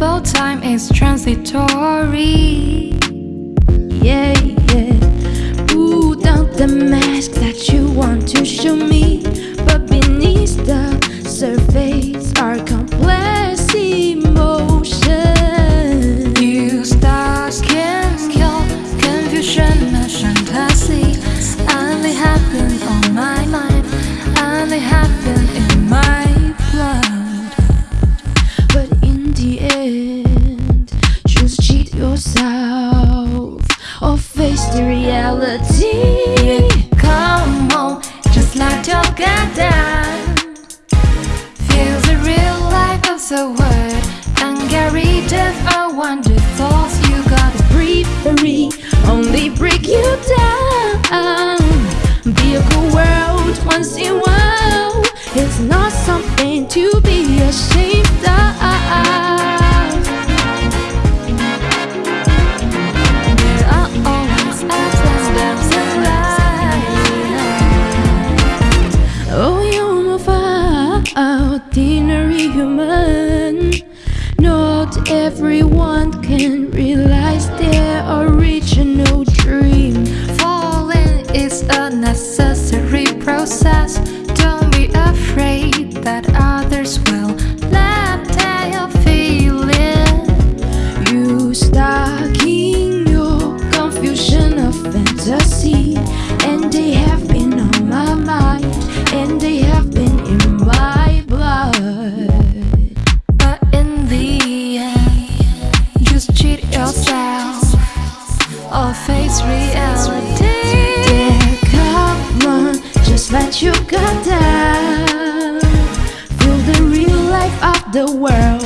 Available time is transitory. Yeah, yeah. Down the mask that you want to show me, but beneath the surface are complex face the reality. Come on, just let your down. Feel the real life of the world and get rid of all wonder thoughts. Human. Not everyone can realize reality. Yeah, come on, just let you go down. Feel the real life of the world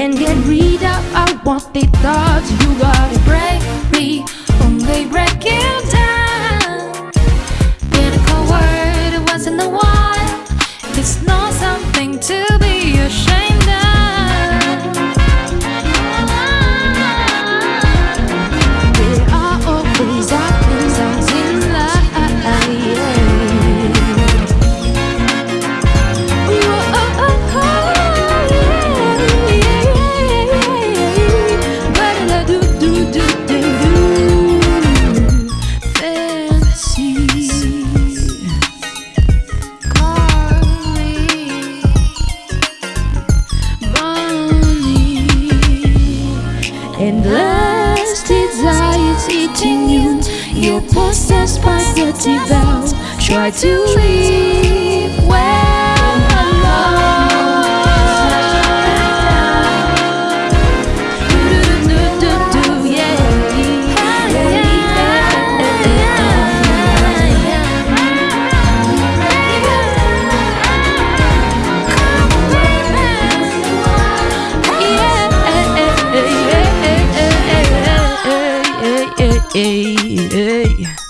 and get rid of unwanted thoughts. You gotta break. Me, only break you Endless desire eating you. You're possessed by the devil. Try to live hey, hey.